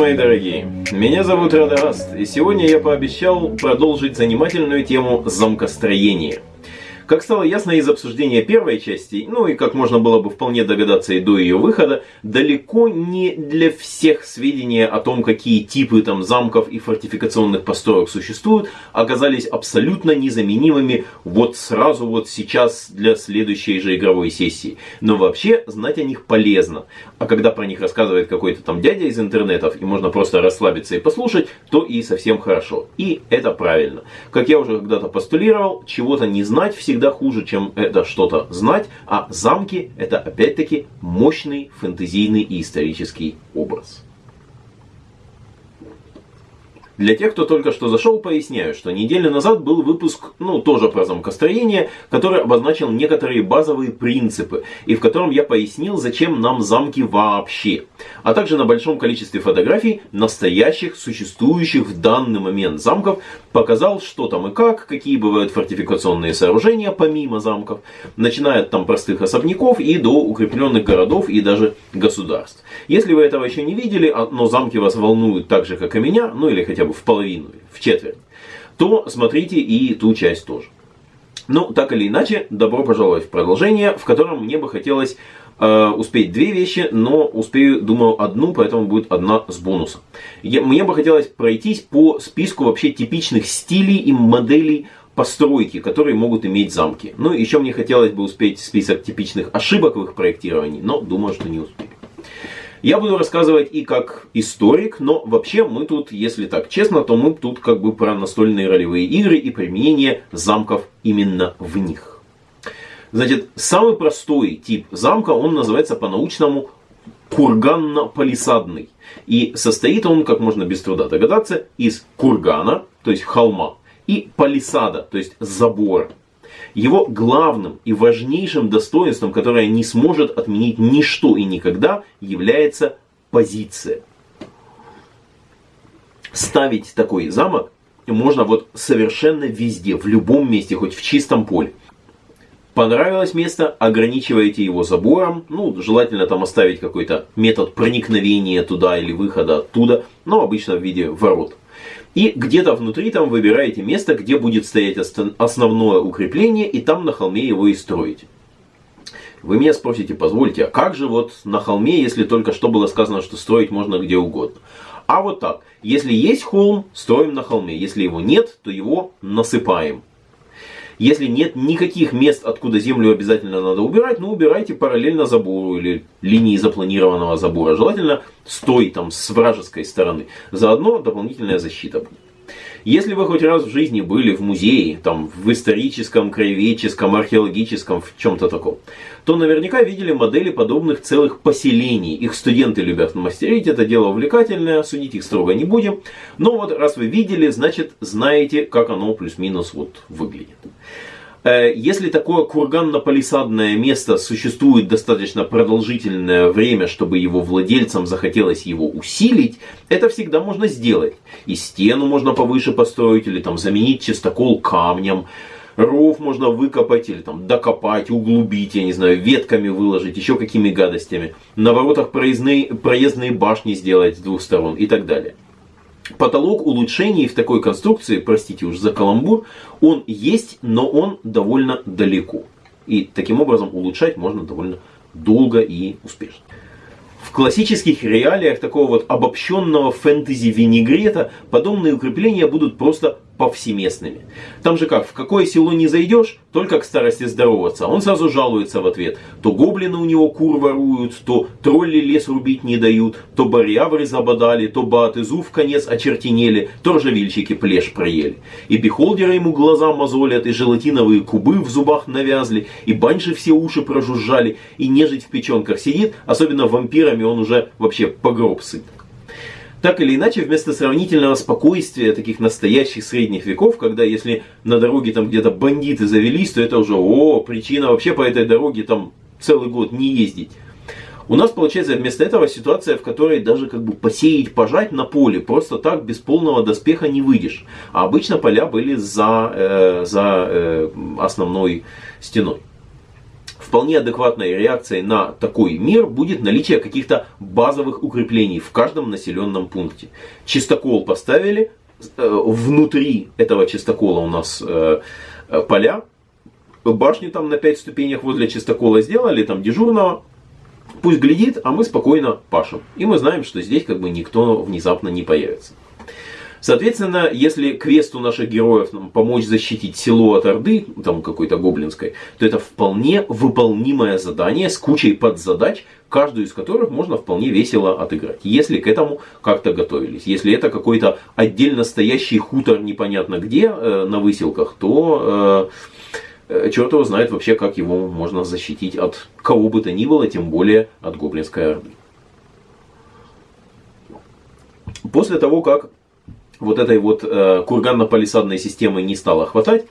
Мои дорогие! Меня зовут Радагаст, и сегодня я пообещал продолжить занимательную тему замкостроения. Как стало ясно из обсуждения первой части, ну и как можно было бы вполне догадаться и до ее выхода, далеко не для всех сведения о том, какие типы там замков и фортификационных построек существуют, оказались абсолютно незаменимыми вот сразу вот сейчас для следующей же игровой сессии. Но вообще знать о них полезно. А когда про них рассказывает какой-то там дядя из интернетов, и можно просто расслабиться и послушать, то и совсем хорошо. И это правильно. Как я уже когда-то постулировал, чего-то не знать всегда всегда хуже, чем это что-то знать, а замки это опять-таки мощный фэнтезийный и исторический образ. Для тех, кто только что зашел, поясняю, что неделю назад был выпуск, ну, тоже про замкостроение, который обозначил некоторые базовые принципы, и в котором я пояснил, зачем нам замки вообще. А также на большом количестве фотографий настоящих, существующих в данный момент замков, показал, что там и как, какие бывают фортификационные сооружения помимо замков, начиная от там простых особняков и до укрепленных городов и даже государств. Если вы этого еще не видели, а, но замки вас волнуют так же, как и меня, ну или хотя бы в половину, в четверть, то смотрите и ту часть тоже. Ну, так или иначе, добро пожаловать в продолжение, в котором мне бы хотелось э, успеть две вещи, но успею, думаю, одну, поэтому будет одна с бонусом. Я, мне бы хотелось пройтись по списку вообще типичных стилей и моделей постройки, которые могут иметь замки. Ну, еще мне хотелось бы успеть список типичных ошибок в их проектировании, но думаю, что не успею. Я буду рассказывать и как историк, но вообще мы тут, если так честно, то мы тут как бы про настольные ролевые игры и применение замков именно в них. Значит, самый простой тип замка, он называется по-научному курганно-палисадный. И состоит он, как можно без труда догадаться, из кургана, то есть холма, и палисада, то есть забора. Его главным и важнейшим достоинством, которое не сможет отменить ничто и никогда, является позиция. Ставить такой замок можно вот совершенно везде, в любом месте, хоть в чистом поле. Понравилось место, ограничиваете его забором, ну, желательно там оставить какой-то метод проникновения туда или выхода оттуда, но обычно в виде ворот. И где-то внутри там выбираете место, где будет стоять основное укрепление, и там на холме его и строите. Вы меня спросите, позвольте, а как же вот на холме, если только что было сказано, что строить можно где угодно? А вот так, если есть холм, строим на холме, если его нет, то его насыпаем. Если нет никаких мест, откуда землю обязательно надо убирать, ну убирайте параллельно забору или линии запланированного забора. Желательно стой там с вражеской стороны. Заодно дополнительная защита будет. Если вы хоть раз в жизни были в музее, там, в историческом, краеведческом, археологическом, в чем-то таком, то наверняка видели модели подобных целых поселений. Их студенты любят мастерить, это дело увлекательное, судить их строго не будем. Но вот раз вы видели, значит знаете, как оно плюс-минус вот выглядит. Э, если такое курганно-палисадное место существует достаточно продолжительное время, чтобы его владельцам захотелось его усилить, это всегда можно сделать. И стену можно повыше построить, или там заменить чистокол камнем. Ров можно выкопать или там докопать, углубить, я не знаю, ветками выложить, еще какими гадостями. На воротах проездные, проездные башни сделать с двух сторон и так далее. Потолок улучшений в такой конструкции, простите уж за каламбур, он есть, но он довольно далеко. И таким образом улучшать можно довольно долго и успешно. В классических реалиях такого вот обобщенного фэнтези-винегрета подобные укрепления будут просто повсеместными. Там же как, в какое село не зайдешь, только к старости здороваться. Он сразу жалуется в ответ. То гоблины у него кур воруют, то тролли лес рубить не дают, то барьявры забодали, то баты зуб в конец очертенели, то ржавильщики плешь проели. И бихолдеры ему глаза мозолят, и желатиновые кубы в зубах навязли, и банши все уши прожужжали, и нежить в печенках сидит, особенно вампирами он уже вообще погроб сыт. Так или иначе, вместо сравнительного спокойствия таких настоящих средних веков, когда если на дороге там где-то бандиты завелись, то это уже, о, причина вообще по этой дороге там целый год не ездить. У нас получается вместо этого ситуация, в которой даже как бы посеять, пожать на поле просто так без полного доспеха не выйдешь. А обычно поля были за, э, за э, основной стеной. Вполне адекватной реакцией на такой мир будет наличие каких-то базовых укреплений в каждом населенном пункте. Чистокол поставили, э, внутри этого чистокола у нас э, э, поля, башни там на 5 ступенях возле чистокола сделали, там дежурного, пусть глядит, а мы спокойно пашем. И мы знаем, что здесь как бы никто внезапно не появится. Соответственно, если квесту наших героев нам помочь защитить село от Орды, там какой-то гоблинской, то это вполне выполнимое задание с кучей подзадач, каждую из которых можно вполне весело отыграть, если к этому как-то готовились. Если это какой-то отдельно стоящий хутор непонятно где э, на выселках, то э, э, черт его знает вообще, как его можно защитить от кого бы то ни было, тем более от гоблинской орды. После того, как вот этой вот э, курганно-палисадной системы не стало хватать,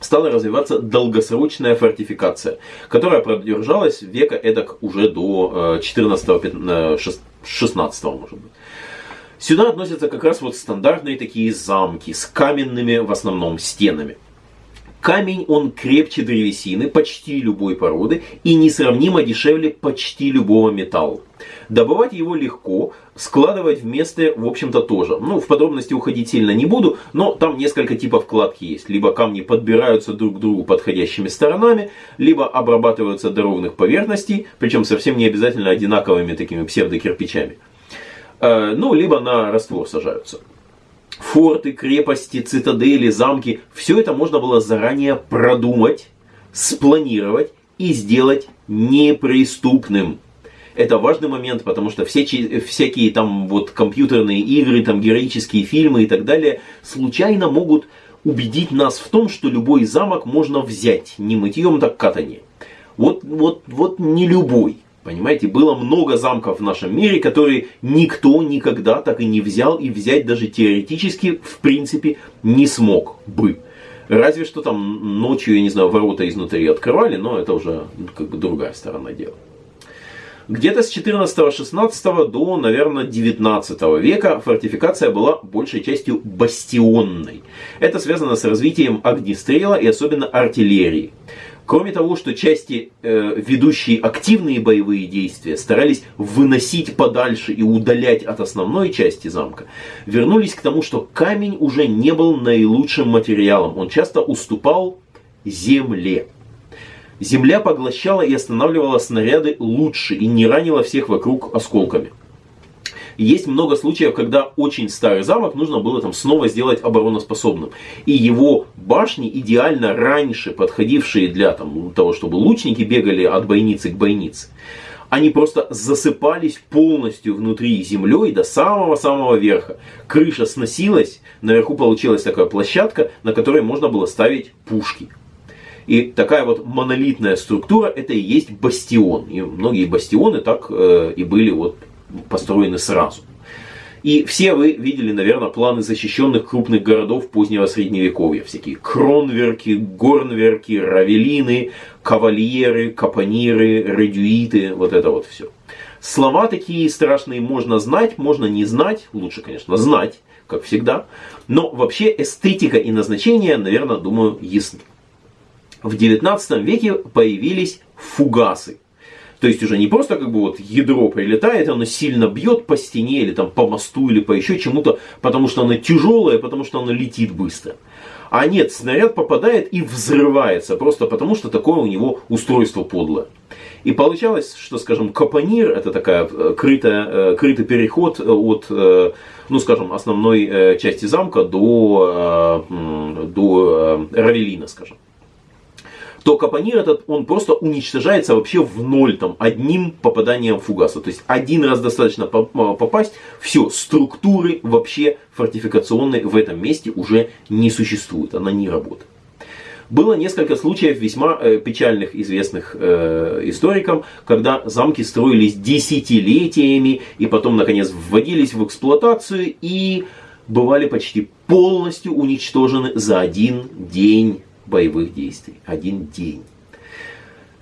стала развиваться долгосрочная фортификация, которая продержалась века эдак уже до 14-16 э, может быть. Сюда относятся как раз вот стандартные такие замки с каменными в основном стенами. Камень, он крепче древесины почти любой породы и несравнимо дешевле почти любого металла. Добывать его легко, складывать вместе, в общем-то, тоже. Ну, в подробности уходить сильно не буду, но там несколько типов кладки есть. Либо камни подбираются друг к другу подходящими сторонами, либо обрабатываются до ровных поверхностей, причем совсем не обязательно одинаковыми такими псевдокирпичами. Э, ну, либо на раствор сажаются форты, крепости, цитадели, замки, все это можно было заранее продумать, спланировать и сделать неприступным. Это важный момент, потому что все, всякие там вот компьютерные игры, там героические фильмы и так далее случайно могут убедить нас в том, что любой замок можно взять, не мытьем, так катание. Вот, вот, вот не любой. Понимаете, было много замков в нашем мире, которые никто никогда так и не взял и взять даже теоретически, в принципе, не смог бы. Разве что там ночью, я не знаю, ворота изнутри открывали, но это уже как бы другая сторона дела. Где-то с 14-16 до, наверное, 19 века фортификация была большей частью бастионной. Это связано с развитием огнестрела и особенно артиллерии. Кроме того, что части, э, ведущие активные боевые действия, старались выносить подальше и удалять от основной части замка, вернулись к тому, что камень уже не был наилучшим материалом. Он часто уступал земле. Земля поглощала и останавливала снаряды лучше и не ранила всех вокруг осколками. Есть много случаев, когда очень старый замок нужно было там снова сделать обороноспособным. И его башни, идеально раньше подходившие для там, того, чтобы лучники бегали от бойницы к бойнице, они просто засыпались полностью внутри землей до самого-самого верха. Крыша сносилась, наверху получилась такая площадка, на которой можно было ставить пушки. И такая вот монолитная структура, это и есть бастион. И многие бастионы так э, и были вот построены сразу. И все вы видели, наверное, планы защищенных крупных городов позднего средневековья. Всякие кронверки, горнверки, равелины, кавальеры, капониры, редюиты, вот это вот все. Слова такие страшные можно знать, можно не знать, лучше, конечно, знать, как всегда. Но вообще эстетика и назначение, наверное, думаю, ясны. В 19 веке появились фугасы. То есть уже не просто как бы вот ядро прилетает, оно сильно бьет по стене или там по мосту или по еще чему-то, потому что оно тяжелое, потому что оно летит быстро. А нет, снаряд попадает и взрывается, просто потому что такое у него устройство подлое. И получалось, что, скажем, капонир, это такая э, крытая, э, крытый переход от, э, ну, скажем, основной части замка до, до Равелина, скажем то капонир этот, он просто уничтожается вообще в ноль, там, одним попаданием фугаса. То есть один раз достаточно попасть, все, структуры вообще фортификационной в этом месте уже не существует, она не работает. Было несколько случаев весьма э, печальных, известных э, историкам, когда замки строились десятилетиями и потом, наконец, вводились в эксплуатацию и бывали почти полностью уничтожены за один день боевых действий. Один день.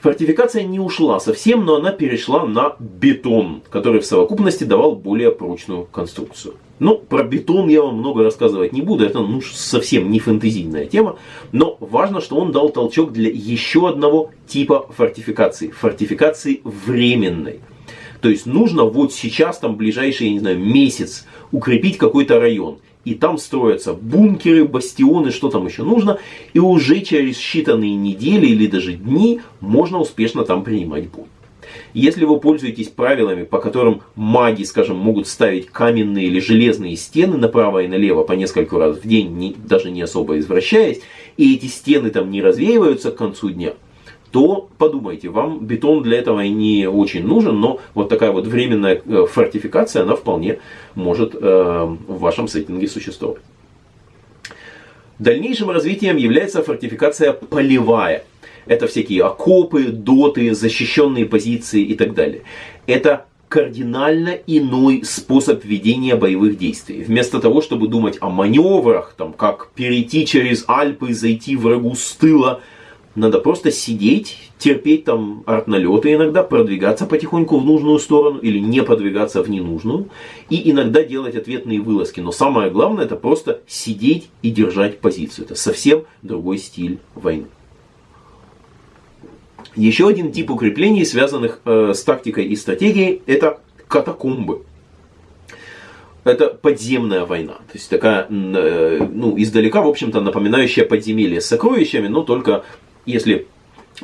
Фортификация не ушла совсем, но она перешла на бетон, который в совокупности давал более прочную конструкцию. Ну, про бетон я вам много рассказывать не буду, это ну, совсем не фэнтезийная тема, но важно, что он дал толчок для еще одного типа фортификации, фортификации временной. То есть нужно вот сейчас, там, ближайший, я не знаю, месяц укрепить какой-то район. И там строятся бункеры, бастионы, что там еще нужно. И уже через считанные недели или даже дни можно успешно там принимать бой. Если вы пользуетесь правилами, по которым маги, скажем, могут ставить каменные или железные стены направо и налево по несколько раз в день, не, даже не особо извращаясь, и эти стены там не развеиваются к концу дня, то подумайте, вам бетон для этого не очень нужен, но вот такая вот временная э, фортификация, она вполне может э, в вашем сеттинге существовать. Дальнейшим развитием является фортификация полевая. Это всякие окопы, доты, защищенные позиции и так далее. Это кардинально иной способ ведения боевых действий. Вместо того, чтобы думать о маневрах, там, как перейти через Альпы, зайти врагу с тыла, надо просто сидеть, терпеть там артналеты иногда, продвигаться потихоньку в нужную сторону или не продвигаться в ненужную. И иногда делать ответные вылазки. Но самое главное это просто сидеть и держать позицию. Это совсем другой стиль войны. Еще один тип укреплений, связанных э, с тактикой и стратегией, это катакомбы. Это подземная война. То есть такая, э, ну, издалека, в общем-то, напоминающая подземелье с сокровищами, но только если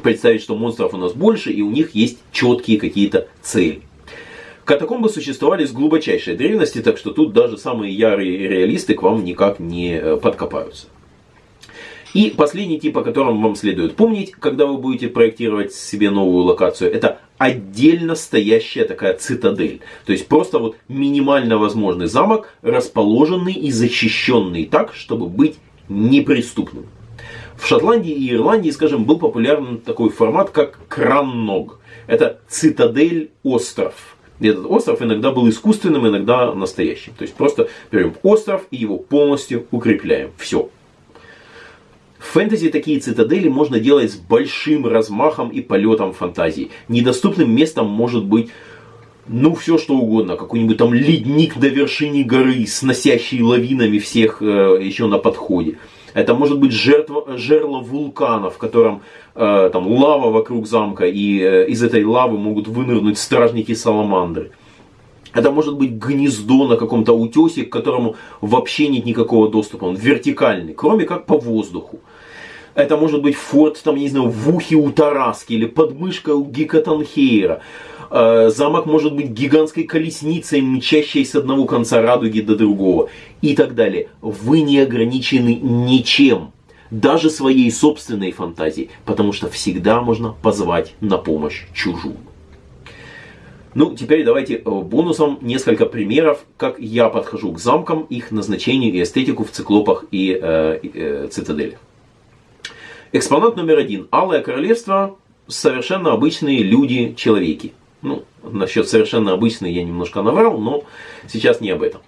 представить, что монстров у нас больше, и у них есть четкие какие-то цели. Катакомбы существовали с глубочайшей древности, так что тут даже самые ярые реалисты к вам никак не э, подкопаются. И последний тип, о котором вам следует помнить, когда вы будете проектировать себе новую локацию, это отдельно стоящая такая цитадель. То есть просто вот минимально возможный замок, расположенный и защищенный так, чтобы быть неприступным. В Шотландии и Ирландии, скажем, был популярен такой формат, как кранног. Это цитадель-остров. Этот остров иногда был искусственным, иногда настоящим. То есть просто берем остров и его полностью укрепляем. Все. В фэнтези такие цитадели можно делать с большим размахом и полетом фантазии. Недоступным местом может быть ну, все что угодно. Какой-нибудь там ледник на вершине горы, сносящий лавинами всех э, еще на подходе. Это может быть жертва, жерло вулкана, в котором э, там лава вокруг замка, и э, из этой лавы могут вынырнуть стражники саламандры. Это может быть гнездо на каком-то утесе, к которому вообще нет никакого доступа. Он вертикальный, кроме как по воздуху. Это может быть форт, там, не знаю, в ухе у Тараски или подмышка у Гекатанхейра. Э, замок может быть гигантской колесницей, мчащей с одного конца радуги до другого. И так далее. Вы не ограничены ничем. Даже своей собственной фантазией. Потому что всегда можно позвать на помощь чужую. Ну, теперь давайте э, бонусом несколько примеров, как я подхожу к замкам, их назначению и эстетику в циклопах и э, э, цитаделях. Экспонат номер один. Алое королевство. Совершенно обычные люди-человеки. Ну, насчет совершенно обычные я немножко наврал, но сейчас не об этом.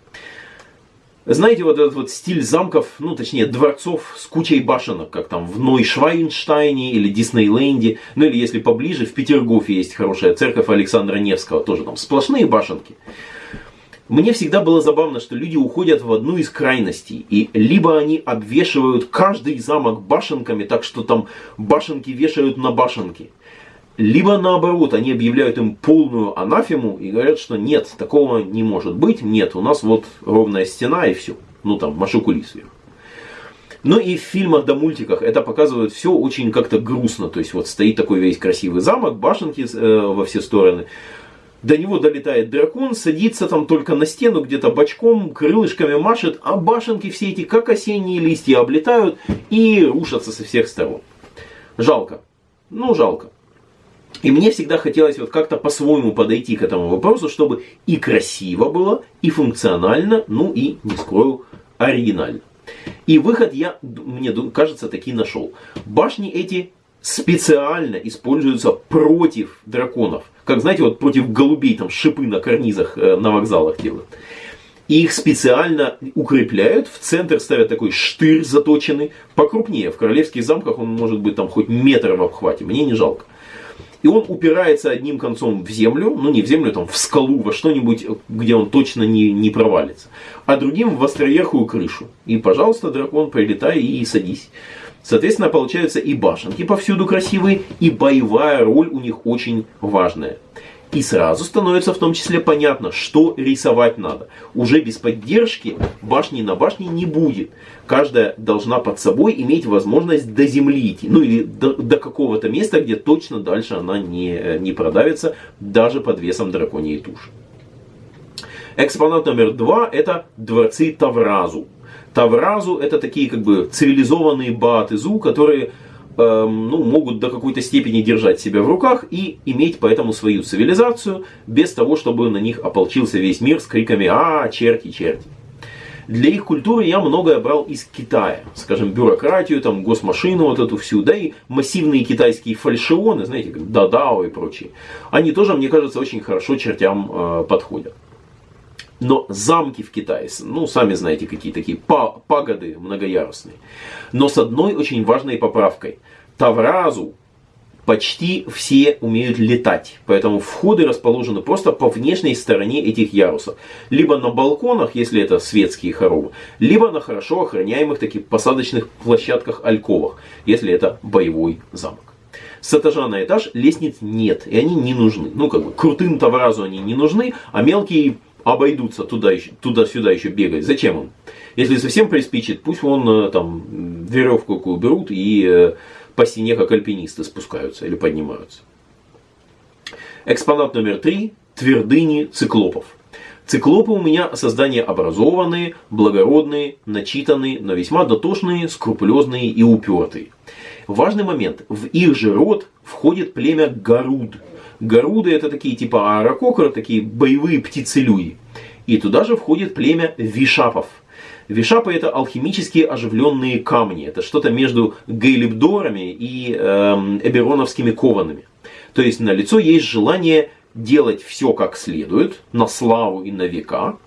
Знаете, вот этот вот стиль замков, ну точнее дворцов с кучей башенок, как там в Нойшвайнштайне или Диснейленде, ну или если поближе, в Петергофе есть хорошая церковь Александра Невского, тоже там сплошные башенки. Мне всегда было забавно, что люди уходят в одну из крайностей, и либо они обвешивают каждый замок башенками, так что там башенки вешают на башенки, либо наоборот, они объявляют им полную анафему и говорят, что нет, такого не может быть, нет, у нас вот ровная стена и все. Ну там, машукули сверху. Но и в фильмах да мультиках это показывают все очень как-то грустно. То есть вот стоит такой весь красивый замок, башенки э, во все стороны. До него долетает дракон, садится там только на стену, где-то бочком, крылышками машет, а башенки все эти, как осенние листья, облетают и рушатся со всех сторон. Жалко. Ну, жалко. И мне всегда хотелось вот как-то по-своему подойти к этому вопросу, чтобы и красиво было, и функционально, ну и, не скрою, оригинально. И выход я, мне кажется, таки нашел. Башни эти специально используются против драконов. Как, знаете, вот против голубей там шипы на карнизах э, на вокзалах делают. И их специально укрепляют, в центр ставят такой штырь заточенный, покрупнее. В королевских замках он может быть там хоть метр в обхвате, мне не жалко. И он упирается одним концом в землю, ну не в землю, там в скалу, во что-нибудь, где он точно не, не провалится, а другим в островерхую крышу. И, пожалуйста, дракон, прилетай и садись. Соответственно, получаются и башенки повсюду красивые, и боевая роль у них очень важная. И сразу становится в том числе понятно, что рисовать надо. Уже без поддержки башни на башне не будет. Каждая должна под собой иметь возможность до земли идти. Ну или до, до какого-то места, где точно дальше она не, не продавится, даже под весом драконьей туши. Экспонат номер два это дворцы Тавразу. Тавразу это такие как бы цивилизованные Баатызу, которые Эм, ну, могут до какой-то степени держать себя в руках и иметь поэтому свою цивилизацию, без того, чтобы на них ополчился весь мир с криками «А, черти, черти!». Для их культуры я многое брал из Китая. Скажем, бюрократию, там, госмашину вот эту всю, да и массивные китайские фальшионы, знаете, как Дадао и прочие. Они тоже, мне кажется, очень хорошо чертям э, подходят. Но замки в Китае, ну, сами знаете, какие такие пагоды многоярусные. Но с одной очень важной поправкой. Тавразу почти все умеют летать. Поэтому входы расположены просто по внешней стороне этих ярусов. Либо на балконах, если это светские хоромы, либо на хорошо охраняемых таких посадочных площадках альковах, если это боевой замок. С этажа на этаж лестниц нет, и они не нужны. Ну, как бы, крутым тавразу они не нужны, а мелкие обойдутся туда, туда-сюда еще бегать. Зачем им? Если совсем приспичит, пусть вон э, там веревку какую берут и э, по стене как альпинисты спускаются или поднимаются. Экспонат номер три. Твердыни циклопов. Циклопы у меня создания образованные, благородные, начитанные, но весьма дотошные, скрупулезные и упертые. Важный момент. В их же род входит племя Гаруд – Горуды это такие типа аэрококеры, такие боевые птицы-люди. И туда же входит племя вишапов. Вишапы это алхимические оживленные камни. Это что-то между гейлибдорами и э, эбероновскими коваными. То есть на лицо есть желание делать все как следует, на славу и на века.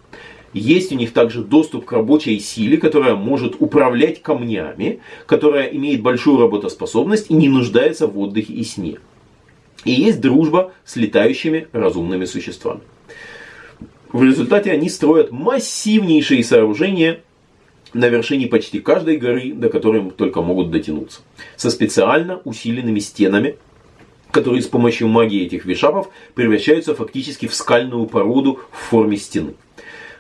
Есть у них также доступ к рабочей силе, которая может управлять камнями, которая имеет большую работоспособность и не нуждается в отдыхе и сне. И есть дружба с летающими разумными существами. В результате они строят массивнейшие сооружения на вершине почти каждой горы, до которой только могут дотянуться. Со специально усиленными стенами, которые с помощью магии этих вишапов превращаются фактически в скальную породу в форме стены.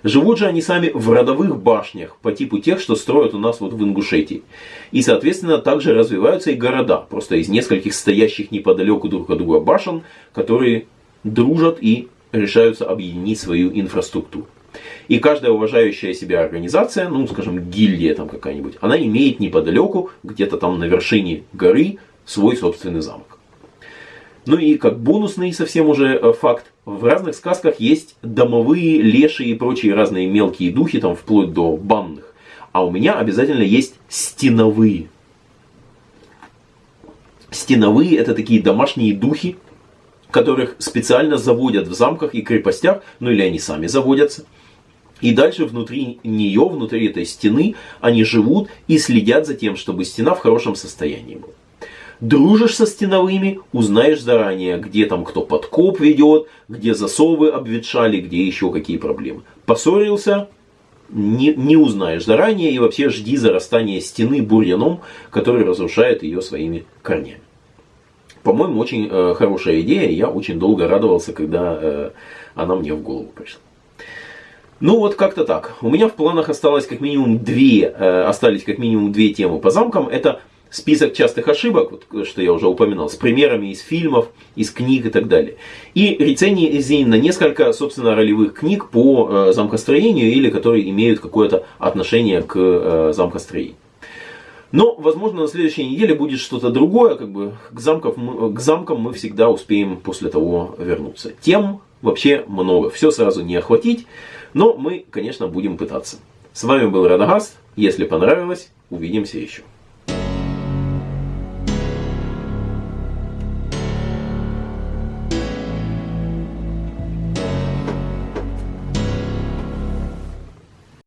Живут же они сами в родовых башнях, по типу тех, что строят у нас вот в Ингушетии. И, соответственно, также развиваются и города, просто из нескольких стоящих неподалеку друг от друга башен, которые дружат и решаются объединить свою инфраструктуру. И каждая уважающая себя организация, ну, скажем, гильдия там какая-нибудь, она имеет неподалеку, где-то там на вершине горы, свой собственный замок. Ну и как бонусный совсем уже э, факт, в разных сказках есть домовые, леши и прочие разные мелкие духи, там вплоть до банных. А у меня обязательно есть стеновые. Стеновые это такие домашние духи, которых специально заводят в замках и крепостях, ну или они сами заводятся. И дальше внутри нее, внутри этой стены, они живут и следят за тем, чтобы стена в хорошем состоянии была. Дружишь со стеновыми, узнаешь заранее, где там кто подкоп ведет, где засовы обветшали, где еще какие проблемы. Поссорился, не, не узнаешь заранее и вообще жди зарастания стены бурьяном, который разрушает ее своими корнями. По-моему, очень э, хорошая идея, я очень долго радовался, когда э, она мне в голову пришла. Ну вот как-то так. У меня в планах осталось как минимум две, э, остались как минимум две темы по замкам. Это список частых ошибок, вот, что я уже упоминал, с примерами из фильмов, из книг и так далее. И рецензии на несколько, собственно, ролевых книг по э, замкостроению или которые имеют какое-то отношение к э, замкостроению. Но, возможно, на следующей неделе будет что-то другое, как бы к, замков, к замкам мы всегда успеем после того вернуться. Тем вообще много, все сразу не охватить, но мы, конечно, будем пытаться. С вами был Радагаст, если понравилось, увидимся еще.